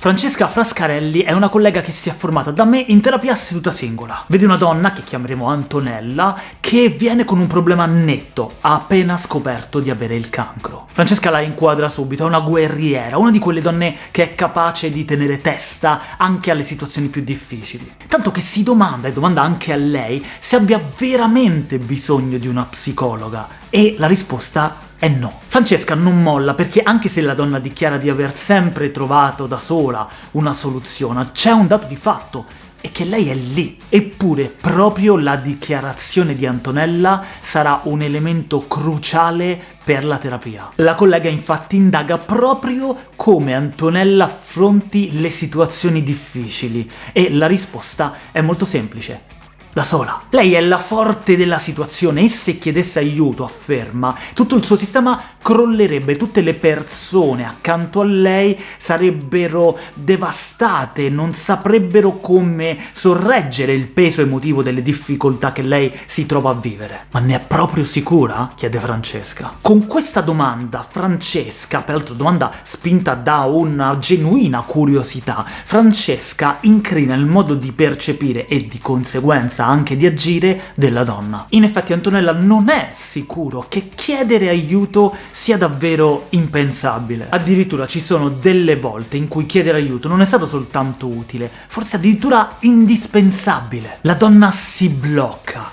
Francesca Frascarelli è una collega che si è formata da me in terapia seduta singola. Vede una donna, che chiameremo Antonella, che viene con un problema netto, ha appena scoperto di avere il cancro. Francesca la inquadra subito, è una guerriera, una di quelle donne che è capace di tenere testa anche alle situazioni più difficili. Tanto che si domanda, e domanda anche a lei, se abbia veramente bisogno di una psicologa, e la risposta è no. Francesca non molla perché anche se la donna dichiara di aver sempre trovato da sola una soluzione, c'è un dato di fatto, e che lei è lì. Eppure proprio la dichiarazione di Antonella sarà un elemento cruciale per la terapia. La collega infatti indaga proprio come Antonella affronti le situazioni difficili, e la risposta è molto semplice da sola. Lei è la forte della situazione, e se chiedesse aiuto, afferma, tutto il suo sistema crollerebbe, tutte le persone accanto a lei sarebbero devastate, non saprebbero come sorreggere il peso emotivo delle difficoltà che lei si trova a vivere. Ma ne è proprio sicura? chiede Francesca. Con questa domanda Francesca, peraltro domanda spinta da una genuina curiosità, Francesca incrina il modo di percepire e di conseguenza conseguenza anche di agire della donna. In effetti Antonella non è sicuro che chiedere aiuto sia davvero impensabile. Addirittura ci sono delle volte in cui chiedere aiuto non è stato soltanto utile, forse addirittura indispensabile. La donna si blocca,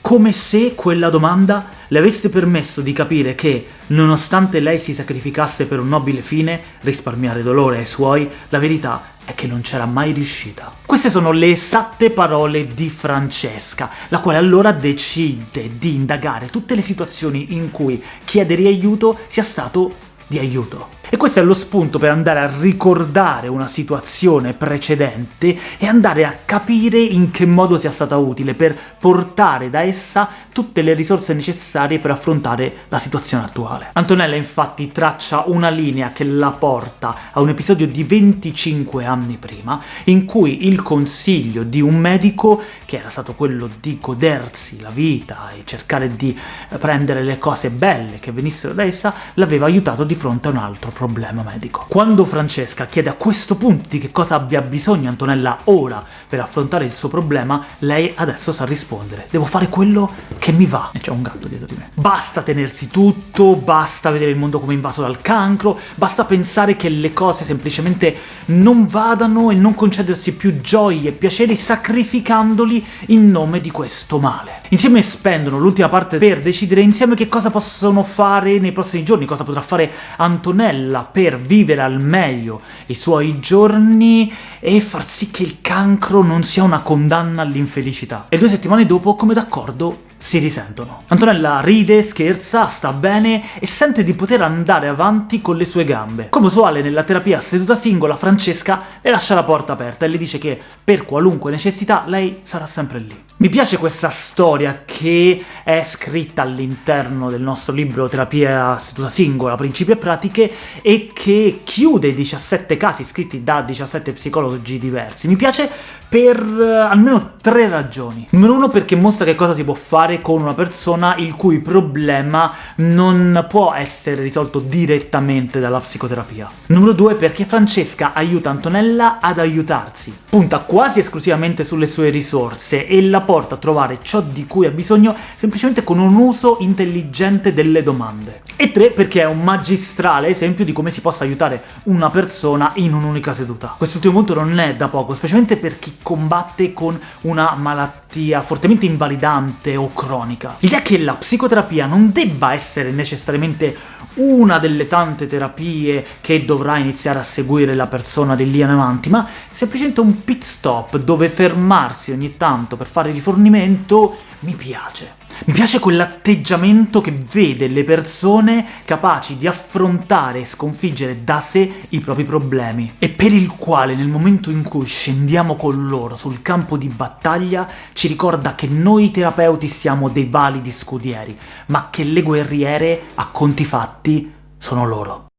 come se quella domanda le avesse permesso di capire che, nonostante lei si sacrificasse per un nobile fine, risparmiare dolore ai suoi, la verità è che non c'era mai riuscita. Queste sono le esatte parole di Francesca, la quale allora decide di indagare tutte le situazioni in cui chiedere aiuto sia stato di aiuto. E questo è lo spunto per andare a ricordare una situazione precedente e andare a capire in che modo sia stata utile per portare da essa tutte le risorse necessarie per affrontare la situazione attuale. Antonella infatti traccia una linea che la porta a un episodio di 25 anni prima, in cui il consiglio di un medico, che era stato quello di godersi la vita e cercare di prendere le cose belle che venissero da essa, l'aveva aiutato di fronte a un altro problema problema medico. Quando Francesca chiede a questo punto di che cosa abbia bisogno Antonella ora per affrontare il suo problema, lei adesso sa rispondere. Devo fare quello che mi va. E c'è un gatto dietro di me. Basta tenersi tutto, basta vedere il mondo come invaso dal cancro, basta pensare che le cose semplicemente non vadano e non concedersi più gioie e piaceri sacrificandoli in nome di questo male. Insieme spendono l'ultima parte per decidere insieme che cosa possono fare nei prossimi giorni, cosa potrà fare Antonella, quella per vivere al meglio i suoi giorni e far sì che il cancro non sia una condanna all'infelicità. E due settimane dopo, come d'accordo, si risentono. Antonella ride, scherza, sta bene e sente di poter andare avanti con le sue gambe. Come usuale nella terapia seduta singola, Francesca le lascia la porta aperta e le dice che per qualunque necessità lei sarà sempre lì. Mi piace questa storia che è scritta all'interno del nostro libro Terapia seduta singola, principi e pratiche, e che chiude 17 casi scritti da 17 psicologi diversi. Mi piace per uh, almeno tre ragioni. Numero uno perché mostra che cosa si può fare con una persona il cui problema non può essere risolto direttamente dalla psicoterapia. Numero due perché Francesca aiuta Antonella ad aiutarsi. Punta quasi esclusivamente sulle sue risorse e la porta a trovare ciò di cui ha bisogno semplicemente con un uso intelligente delle domande. E tre perché è un magistrale esempio di come si possa aiutare una persona in un'unica seduta. Quest'ultimo punto non è da poco, specialmente per chi combatte con una malattia fortemente invalidante o cronica. L'idea che la psicoterapia non debba essere necessariamente una delle tante terapie che dovrà iniziare a seguire la persona di lì in avanti, ma semplicemente un pit stop dove fermarsi ogni tanto per fare rifornimento mi piace. Mi piace quell'atteggiamento che vede le persone capaci di affrontare e sconfiggere da sé i propri problemi, e per il quale nel momento in cui scendiamo con loro sul campo di battaglia ci ricorda che noi terapeuti siamo dei validi scudieri, ma che le guerriere, a conti fatti, sono loro.